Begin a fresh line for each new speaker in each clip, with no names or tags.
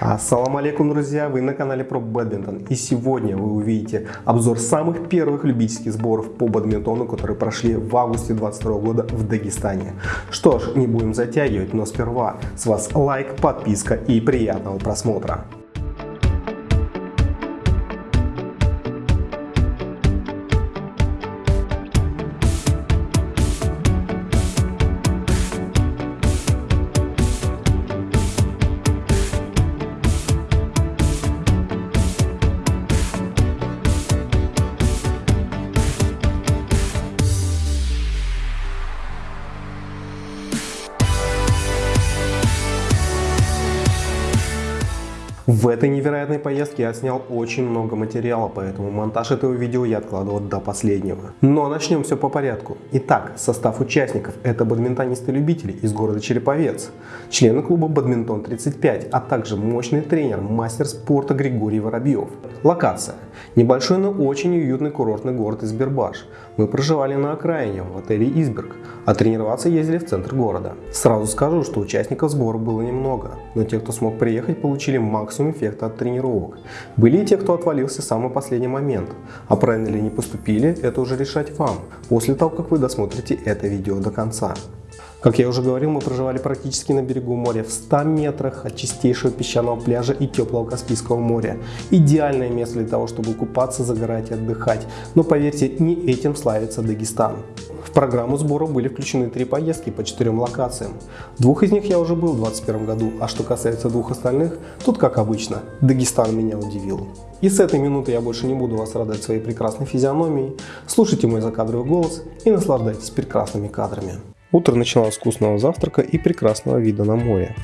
Ассаламу алейкум, друзья! Вы на канале про бадминтон. И сегодня вы увидите обзор самых первых любительских сборов по бадминтону, которые прошли в августе 2022 года в Дагестане. Что ж, не будем затягивать, но сперва с вас лайк, подписка и приятного просмотра. В этой невероятной поездке я снял очень много материала, поэтому монтаж этого видео я откладывал до последнего. Но начнем все по порядку. Итак, состав участников – это бадминтонисты-любители из города Череповец, члены клуба «Бадминтон 35», а также мощный тренер, мастер спорта Григорий Воробьев. Локация – небольшой, но очень уютный курортный город Избербаш. Мы проживали на окраине, в отеле «Изберг», а тренироваться ездили в центр города. Сразу скажу, что участников сбора было немного, но те, кто смог приехать, получили максимум эффекта от тренировок. Были и те, кто отвалился в самый последний момент. А правильно ли не поступили, это уже решать вам, после того, как вы досмотрите это видео до конца. Как я уже говорил, мы проживали практически на берегу моря, в 100 метрах от чистейшего песчаного пляжа и теплого Каспийского моря. Идеальное место для того, чтобы купаться, загорать и отдыхать. Но поверьте, не этим славится Дагестан. В программу сбора были включены три поездки по четырем локациям. Двух из них я уже был в 2021 году, а что касается двух остальных, тут как обычно, Дагестан меня удивил. И с этой минуты я больше не буду вас радовать своей прекрасной физиономией. Слушайте мой закадровый голос и наслаждайтесь прекрасными кадрами. Утро начиналось с вкусного завтрака и прекрасного вида на море.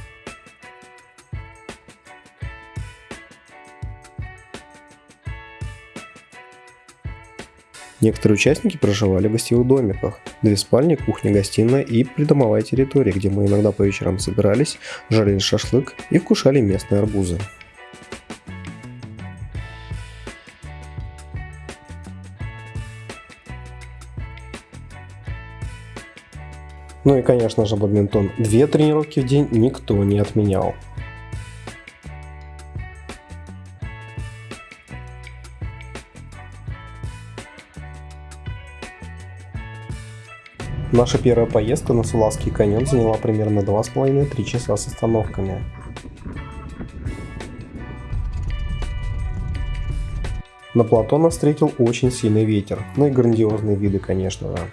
Некоторые участники проживали в гостевых домиках. Две спальни, кухня, гостиная и придомовая территория, где мы иногда по вечерам собирались, жарили шашлык и вкушали местные арбузы. Ну и конечно же бадминтон. Две тренировки в день никто не отменял. Наша первая поездка на Сулавский каньон заняла примерно 2,5-3 часа с остановками. На плато нас встретил очень сильный ветер, ну и грандиозные виды, конечно же.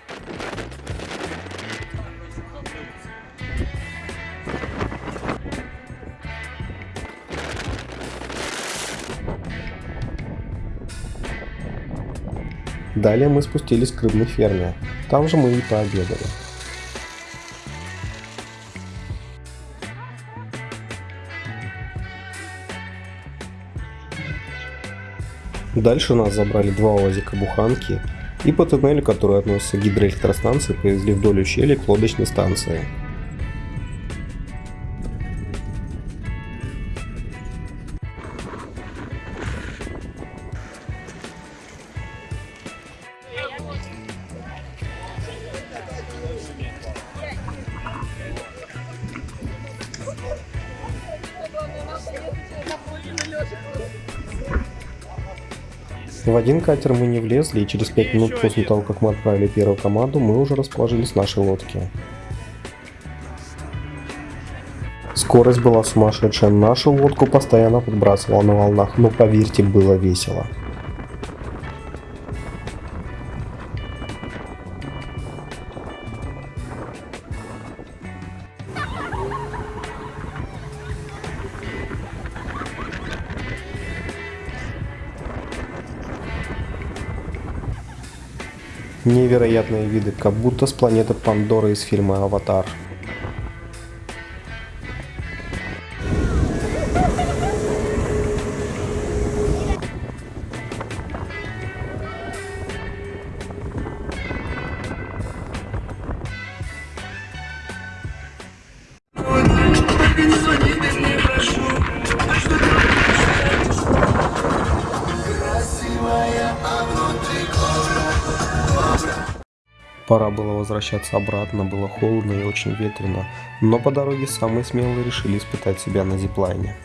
Далее мы спустились к рыбной ферме. Там же мы и пообедали. Дальше нас забрали два УАЗика буханки и по туннелю, который относится к гидроэлектростанции, повезли вдоль ущелья к лодочной станции. В один катер мы не влезли, и через 5 минут после того, как мы отправили первую команду, мы уже расположились в нашей лодке. Скорость была сумасшедшая, нашу лодку постоянно подбрасывала на волнах, но поверьте, было весело. Невероятные виды, как будто с планеты Пандора из фильма «Аватар». Пора было возвращаться обратно, было холодно и очень ветрено, но по дороге самые смелые решили испытать себя на зиплайне.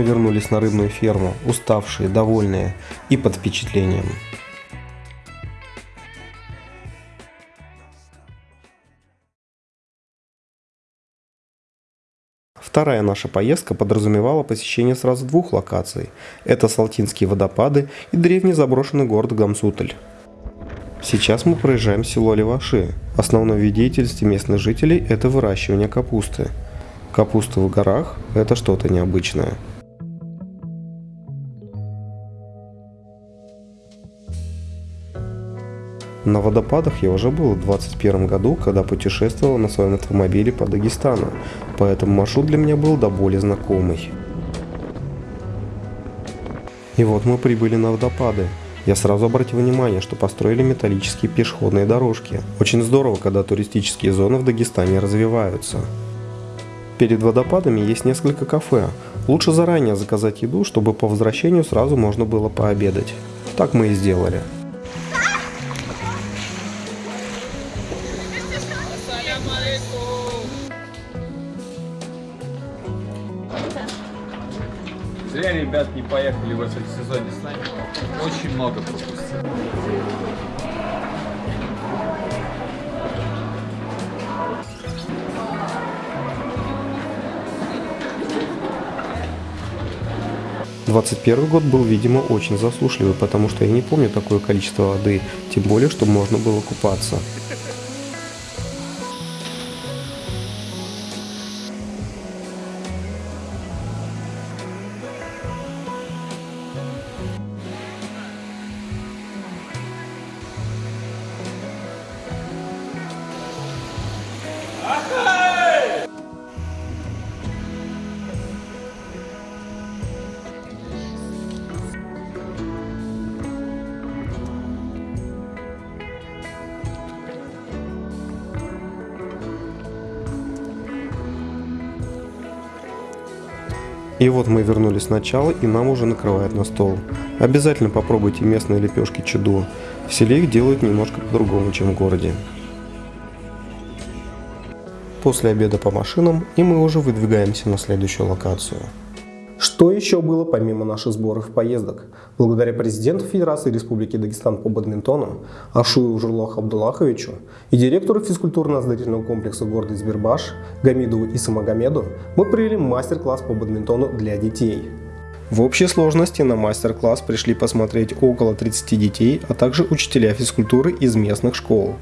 Мы вернулись на рыбную ферму, уставшие, довольные и под впечатлением. Вторая наша поездка подразумевала посещение сразу двух локаций. Это Салтинские водопады и древний заброшенный город Гамсутль. Сейчас мы проезжаем село Леваши. Основной вид деятельности местных жителей – это выращивание капусты. Капуста в горах – это что-то необычное. На водопадах я уже был в 2021 году, когда путешествовал на своем автомобиле по Дагестану, поэтому маршрут для меня был до боли знакомый. И вот мы прибыли на водопады. Я сразу обратил внимание, что построили металлические пешеходные дорожки. Очень здорово, когда туристические зоны в Дагестане развиваются. Перед водопадами есть несколько кафе. Лучше заранее заказать еду, чтобы по возвращению сразу можно было пообедать. Так мы и сделали.
Поехали в этом сезоне с нами. Очень много пропустили.
21 год был, видимо, очень засушливый, потому что я не помню такое количество воды, тем более, что можно было купаться. И вот мы вернулись сначала, и нам уже накрывают на стол. Обязательно попробуйте местные лепешки чудо. В селе их делают немножко по-другому, чем в городе. После обеда по машинам, и мы уже выдвигаемся на следующую локацию. Что еще было помимо наших сборов и поездок? Благодаря президенту Федерации Республики Дагестан по бадминтону Ашую Журлаху Абдуллаховичу и директору физкультурно-оздоровительного комплекса города Избербаш Гамидову Исамагомеду мы провели мастер-класс по бадминтону для детей. В общей сложности на мастер-класс пришли посмотреть около 30 детей, а также учителя физкультуры из местных школ.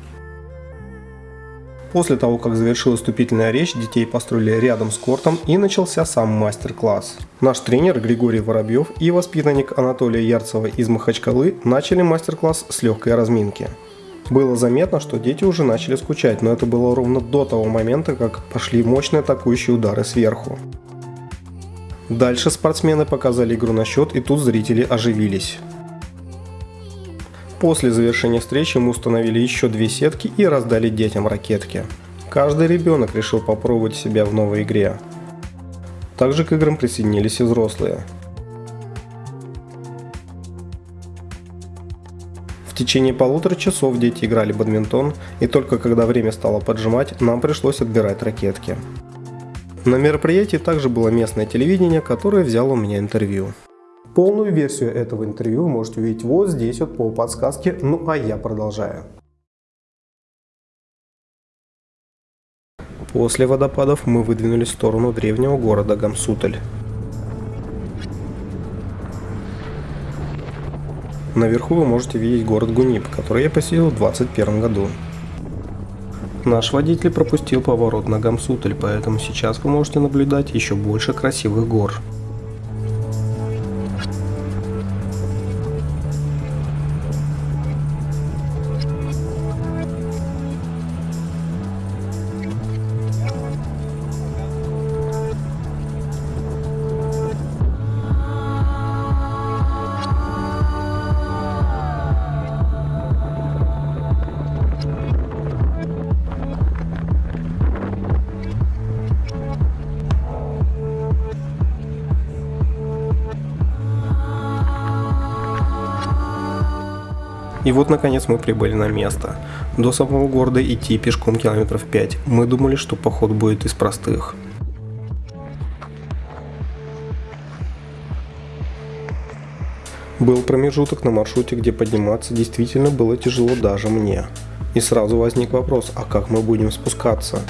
После того, как завершилась вступительная речь, детей построили рядом с кортом и начался сам мастер-класс. Наш тренер Григорий Воробьев и воспитанник Анатолия Ярцева из Махачкалы начали мастер-класс с легкой разминки. Было заметно, что дети уже начали скучать, но это было ровно до того момента, как пошли мощные атакующие удары сверху. Дальше спортсмены показали игру на счет и тут зрители оживились. После завершения встречи мы установили еще две сетки и раздали детям ракетки. Каждый ребенок решил попробовать себя в новой игре. Также к играм присоединились и взрослые. В течение полутора часов дети играли в бадминтон, и только когда время стало поджимать, нам пришлось отбирать ракетки. На мероприятии также было местное телевидение, которое взяло у меня интервью. Полную версию этого интервью вы можете увидеть вот здесь вот по подсказке, ну а я продолжаю. После водопадов мы выдвинулись в сторону древнего города Гамсутль. Наверху вы можете видеть город Гунип, который я посетил в 2021 году. Наш водитель пропустил поворот на Гамсутль, поэтому сейчас вы можете наблюдать еще больше красивых гор. И вот наконец мы прибыли на место. До самого города идти пешком километров 5. Мы думали, что поход будет из простых. Был промежуток на маршруте, где подниматься действительно было тяжело даже мне. И сразу возник вопрос, а как мы будем спускаться?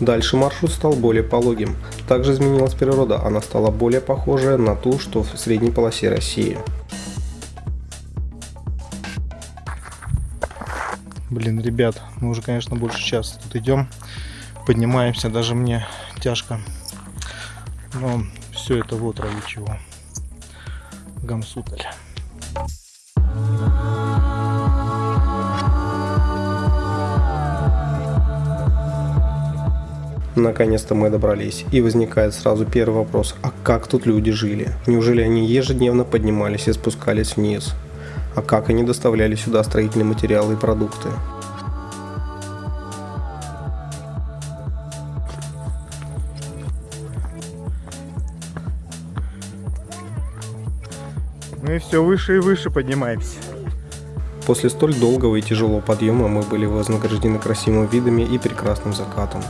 Дальше маршрут стал более пологим. Также изменилась природа, она стала более похожая на ту, что в средней полосе России.
Блин, ребят, мы уже, конечно, больше часа тут идем. Поднимаемся, даже мне тяжко. Но все это вот ради чего. Гамсуталь.
Наконец-то мы добрались, и возникает сразу первый вопрос, а как тут люди жили? Неужели они ежедневно поднимались и спускались вниз? А как они доставляли сюда строительные материалы и продукты?
Мы все выше и выше поднимаемся.
После столь долгого и тяжелого подъема мы были вознаграждены красивыми видами и прекрасным закатом.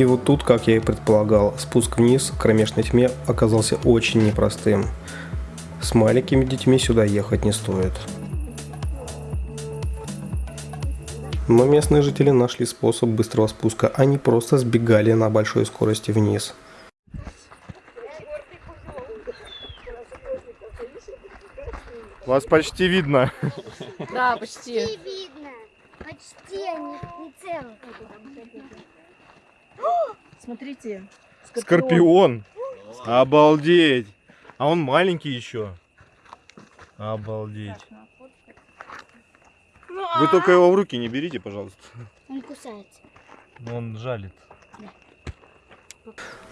И вот тут, как я и предполагал, спуск вниз к кромешной тьме оказался очень непростым. С маленькими детьми сюда ехать не стоит. Но местные жители нашли способ быстрого спуска, они просто сбегали на большой скорости вниз.
Вас почти видно.
Да, почти.
Не видно. Почти они не целых.
Смотрите.
Скорпион. Обалдеть. А он маленький еще. Обалдеть. Вы только его в руки не берите, пожалуйста.
Он кусается.
Он жалит.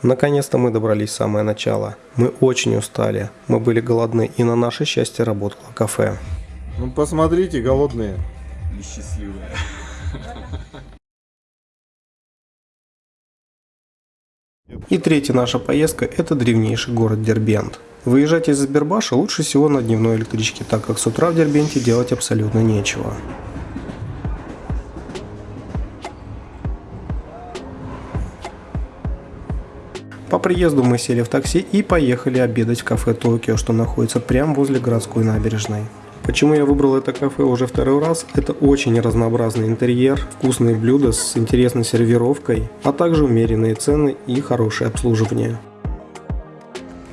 Наконец-то мы добрались в самое начало. Мы очень устали, мы были голодны и на наше счастье работало кафе.
Ну посмотрите, голодные.
Несчастливая.
И третья наша поездка – это древнейший город Дербент. Выезжать из Сбербаша лучше всего на дневной электричке, так как с утра в Дербенте делать абсолютно нечего. По приезду мы сели в такси и поехали обедать в кафе Токио, что находится прямо возле городской набережной. Почему я выбрал это кафе уже второй раз? Это очень разнообразный интерьер, вкусные блюда с интересной сервировкой, а также умеренные цены и хорошее обслуживание.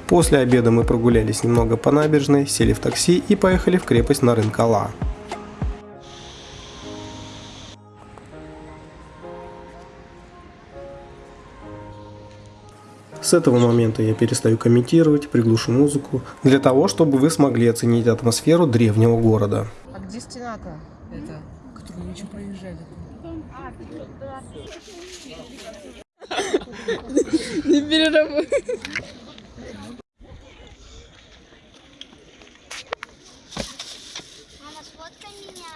После обеда мы прогулялись немного по набережной, сели в такси и поехали в крепость Нарынкала. С этого момента я перестаю комментировать, приглушу музыку, для того, чтобы вы смогли оценить атмосферу древнего города.
А где стена-то? Это, которую мы еще проезжали. Не переработай.
Мама, сфоткай меня.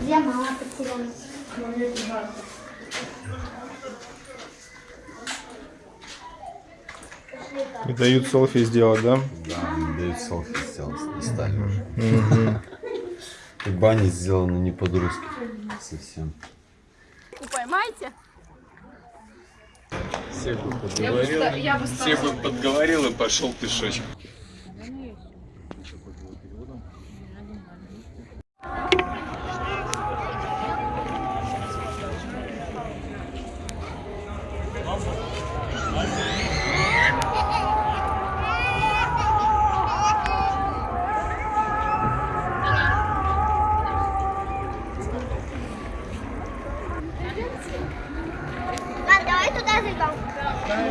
Где мама потерялась?
И дают селфи сделать, да?
Да, дают селфи сделать, достали уже. Как бы они сделаны не по-дружски совсем.
Поймайте.
Всех бы подговорил. Всех бы подговорил и пошел пешочком.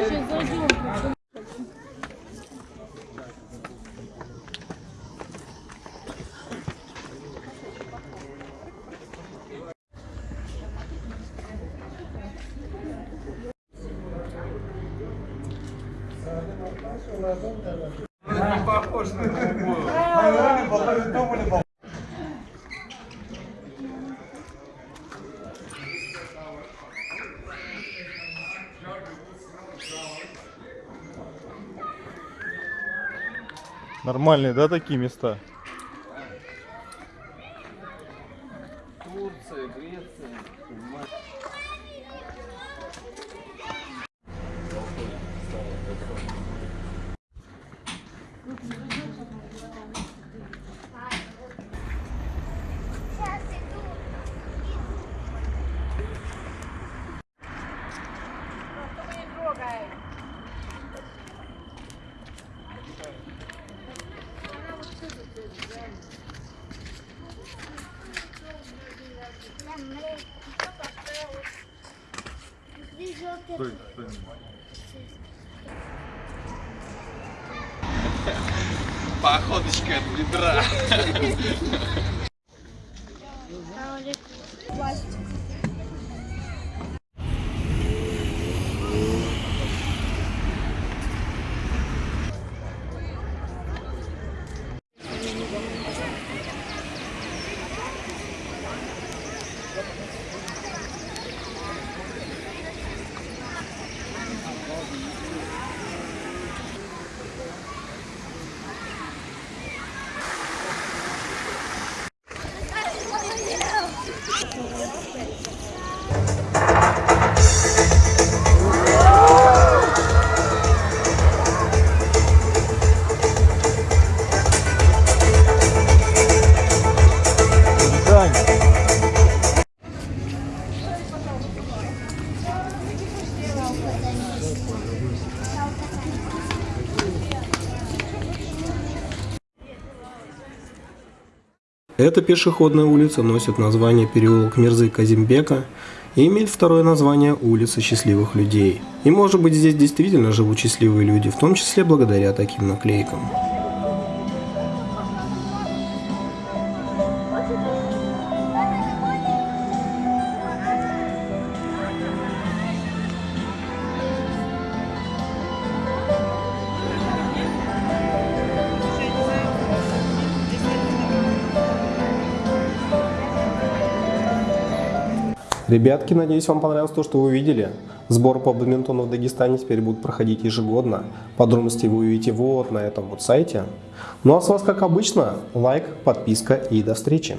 是遮住了。
Нормальные, да, такие места?
Походочка от бедра.
Эта пешеходная улица носит название переулок Мирзы Казимбека и имеет второе название улица счастливых людей. И может быть здесь действительно живут счастливые люди, в том числе благодаря таким наклейкам. Ребятки, надеюсь, вам понравилось то, что вы увидели. Сбор по бадминтону в Дагестане теперь будут проходить ежегодно. Подробности вы увидите вот на этом вот сайте. Ну а с вас, как обычно, лайк, подписка и до встречи.